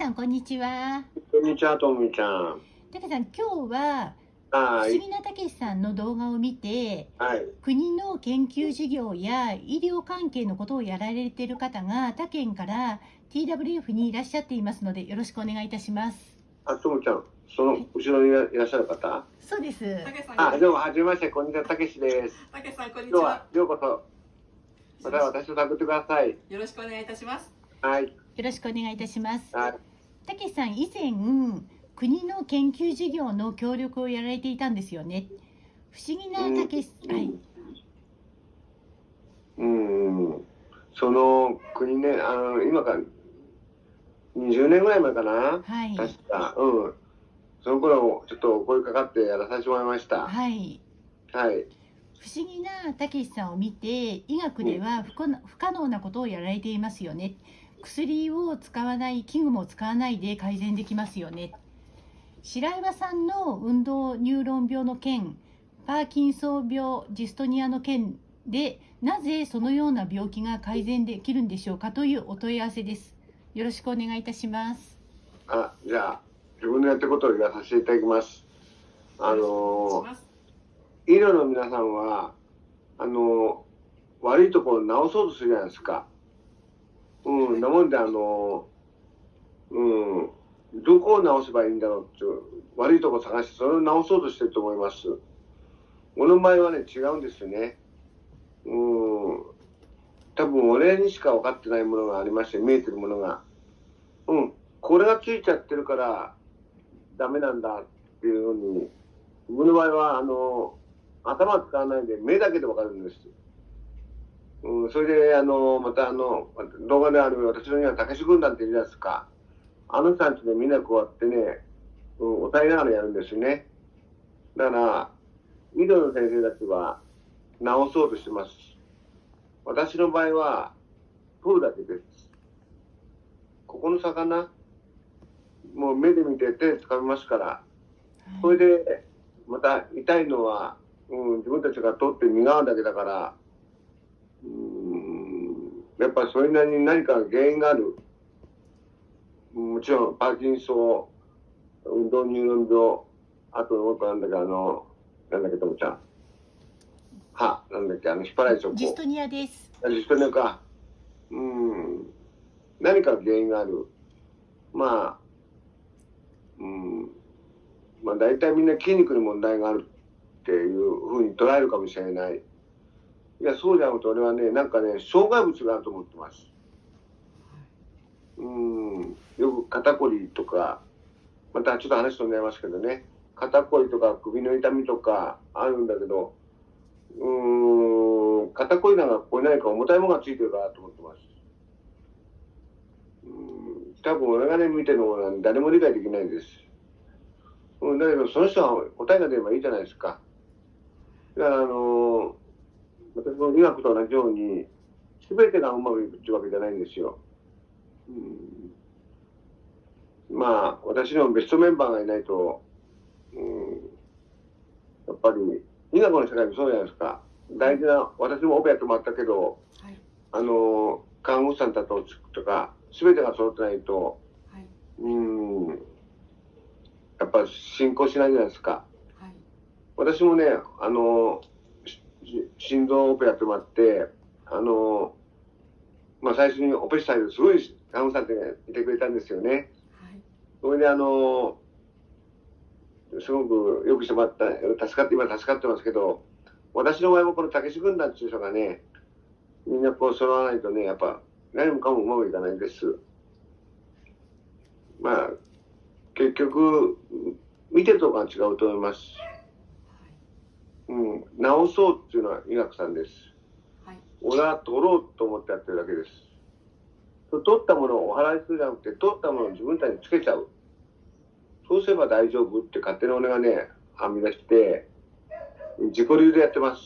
さんこんにちは。こんにちは、ともみちゃん。たけさん今日ははい。不思議なたけしさんの動画を見てはい。国の研究事業や医療関係のことをやられている方が他県から TWF にいらっしゃっていますのでよろしくお願いいたします。あ、ともちゃん、その後ろにいらっしゃる方？そうです。たけさん、あ、どうも、はじめまして、こんにちは、たけしです。たけさん、こんにち今日はは。、ようこそ、また私を探ってください。よろしくお願いいたします。はい。よろしくお願いいたします。はい。たけしさん以前国の研究事業の協力をやられていたんですよね。不思議なたけし、はい。うん。うん。その国ね、あの、今から20年ぐらい前かな。はい。確か。うん。その頃、ちょっとお声かかってやらさせてもらいました。はい。はい。不思議なたけしさんを見て医学では不可能不可能なことをやられていますよね薬を使わない器具も使わないで改善できますよね白岩さんの運動ニューロン病の件パーキンソン病ジストニアの件でなぜそのような病気が改善できるんでしょうかというお問い合わせですよろしくお願いいたしますあ、じゃあ、自分のやってことを言わさせていただきます。あのーす医療の皆さんは、あの、悪いところを治そうとするじゃないですか。うん、なもんで、あの、うん、どこを治せばいいんだろうっていう、悪いとこ探して、それを治そうとしてると思います。俺の場合はね、違うんですよね。うん、多分俺にしか分かってないものがありまして、見えてるものが。うん、これがついちゃってるから、ダメなんだっていうのに、僕の場合は、あの、頭使わないで目だけでわかるんです。うん、それで、あの、またあの、動画である私のには、たけし軍団っているじゃないですか。あの人たちでみんなこうやってね、うん、抑えながらやるんですよね。だから、医療の先生たちは治そうとしてます。私の場合は、取るだけです。ここの魚、もう目で見て手で掴みますから、それで、また痛いのは、うん、自分たちが取って身側だけだから、うん、やっぱりそれなりに何か原因がある。もちろん、パーキンソン、運動入院病、あともっとなんだっけ、あの、なんだっけ、ともちゃん。は、なんだっけ、あの、引っ張られちゃう。ジストニアですあジストニアか。うん。何か原因がある。まあ、うん。まあ大体みんな筋肉に問題があるっていうふうに捉えるかもしれない。いや、そうじゃなくて俺はね、なんかね、障害物があると思ってます。うん。よく肩こりとか、またちょっと話飛んじゃいますけどね、肩こりとか首の痛みとかあるんだけど、うん、肩こりなんかここに何か重たいものがついてるかなと思ってます。うん、多分俺がね、見てるのは誰も理解できないです。うん、だけどその人は答えが出ればいいじゃないですか。だからあの私も医学と同じように、全てがうまくいくっていうわけじゃないんですよ。うん、まあ、私のベストメンバーがいないと、うん、やっぱり、医学の世界もそうじゃないですか。大事な、私もオペやってもらったけど、はい。あの、看護師さんたちとか、全てが揃ってないと、はい。うん、やっぱ進行しないじゃないですか。はい。私もね、あの、し心臓オペやってもらって、あの、まあ、最初にオペしたいすごい看護師さんっていてくれたんですよね。はい。それであの、すごくよくしてもらった、助かって、今助かってますけど、私の場合もこのたけし軍団っていう人がね、みんなこう揃わないとね、やっぱ何もかもうまくいかないんです。まあ、結局、見てるところが違うと思います。うん、治そうっていうのは医学さんです。はい。俺は取ろうと思ってやってるだけです。取ったものをお払いするじゃなくて、取ったものを自分たちにつけちゃう。そうすれば大丈夫って勝手に俺がね、編み出して、自己流でやってます。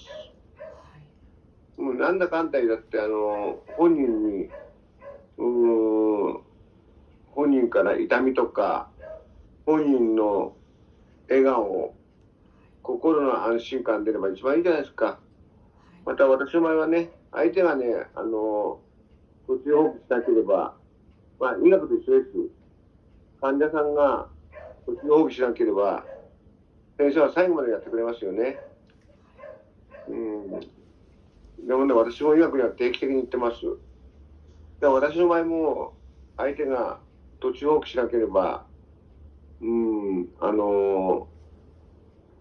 もうなんだかんだ言だって、あの、本人に、うーん、本人から痛みとか、本人の笑顔、心の安心感出れば一番いいじゃないですか。また私の場合はね、相手がね、あの、途中放棄しなければ、まあ、医学と一緒です。患者さんが途中放棄しなければ、先生は最後までやってくれますよね。うん。でもね、私も医学には定期的に行ってます。で私の場合も、相手が途中放棄しなければ、うん、あの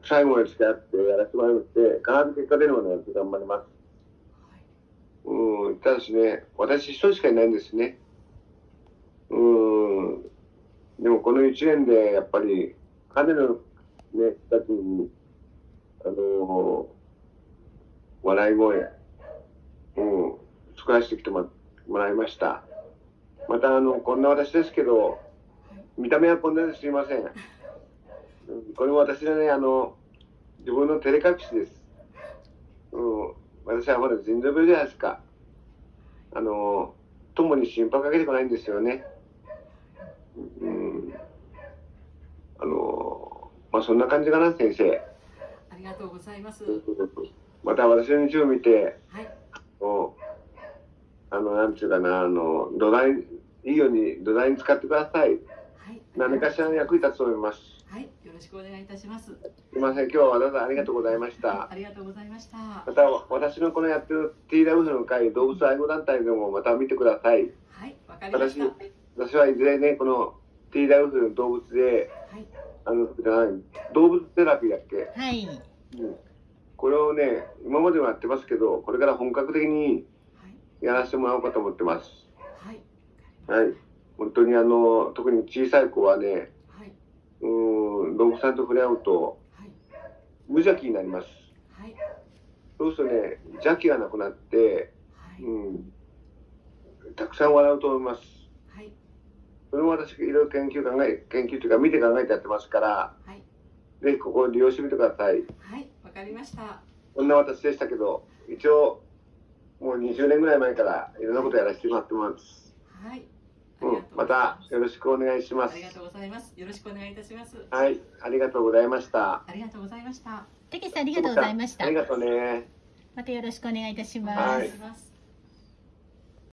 最後まで付き合ってやらせてもらいまして、必ず結果出るまでやって頑張ります。うん、ただしね、私一人しかいないんですね。うん、でもこの一年でやっぱり、彼のね、人たちに、あの笑い声、うん、作らせてきてももらいました。また、あの、こんな私ですけど、見た目はこんなですいません。うんこれも私のね、あの、自分の照れ隠しです。うん、私はほら、腎臓病じゃないですか。あの、友に心配かけてこないんですよね。うん。あの、まあ、そんな感じかな、先生。ありがとうございます。また私の日を見て、はい。おあの、なんていうかな、あの、土台、いいように土台に使ってください。はい。何かしらの役に立つと思います。はい。よろしくお願いいたします。すいません、今日はわざわざありがとうございました。ありがとうございました。はまた、私のこのやってる TWF の会、動物愛護団体でもまた見てください。い。わかりました。は私はいずれね、この TWF の動物で、い。あの、じゃない動物テラピーだっけ？はい。うん。これをね、今までもやってますけど、これから本格的にはい。やらせてもらおうかと思ってます。はい。はい。本当にあの、特に小さい子はね、はい。うーん、動物さんと触れ合うと、はい。無邪気になります。はい。そうするとね、邪気がなくなって、はい。うん、たくさん笑うと思います。はい。それも私、いろいろ研究考え、研究というか見て考えてやってますから、はい。ぜひここを利用してみてください。はい。わかりました。こんな私でしたけど、一応、もう20年ぐらい前からいろんなことやらせてもらってます。はい。うん、またよろしくお願いしますあり。がとうございます。よろしくお願いいたします。はい、ありがとうございました。ありがとうございました。たけしさんありがとうございましたあり。がとうね。またよろしくお願いいたしおます。はい願いします。